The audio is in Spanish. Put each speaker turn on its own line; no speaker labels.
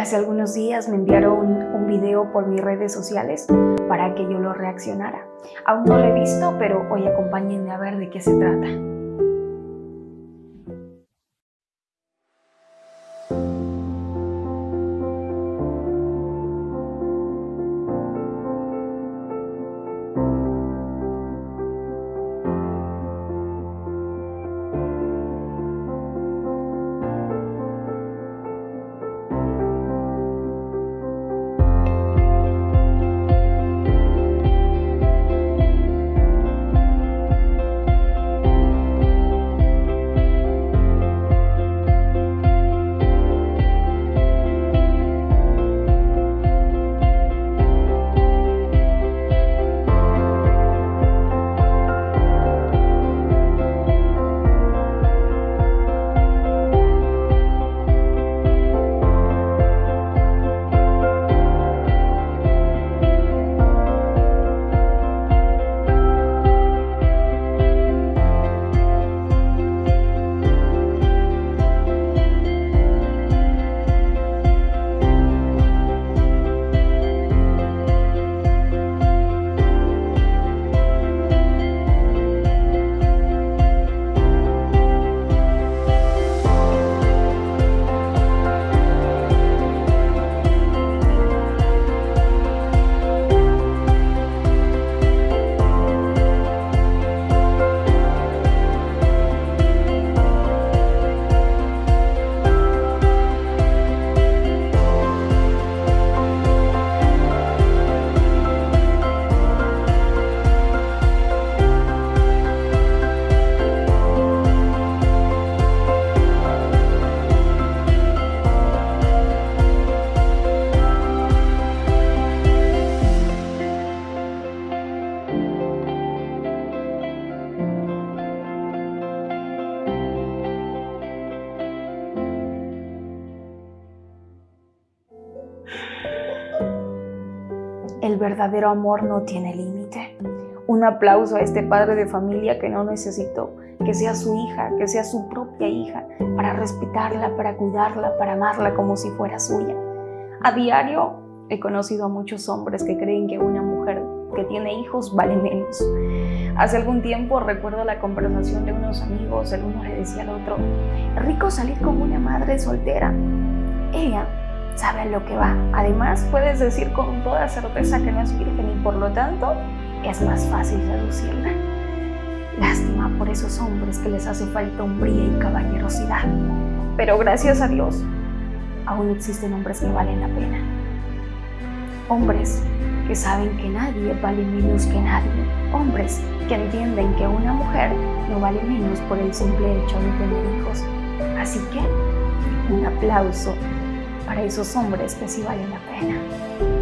Hace algunos días me enviaron un video por mis redes sociales para que yo lo reaccionara. Aún no lo he visto, pero hoy acompáñenme a ver de qué se trata. El verdadero amor no tiene límite. Un aplauso a este padre de familia que no necesitó que sea su hija, que sea su propia hija, para respetarla, para cuidarla, para amarla como si fuera suya. A diario he conocido a muchos hombres que creen que una mujer que tiene hijos vale menos. Hace algún tiempo recuerdo la conversación de unos amigos, el uno le decía al otro, rico salir con una madre soltera. Ella sabe lo que va. Además, puedes decir con toda certeza que no es virgen y por lo tanto es más fácil seducirla. Lástima por esos hombres que les hace falta hombría y caballerosidad. Pero gracias a Dios, aún existen hombres que valen la pena. Hombres que saben que nadie vale menos que nadie. Hombres que entienden que una mujer no vale menos por el simple hecho de tener hijos. Así que un aplauso para esos hombres que sí valen la pena.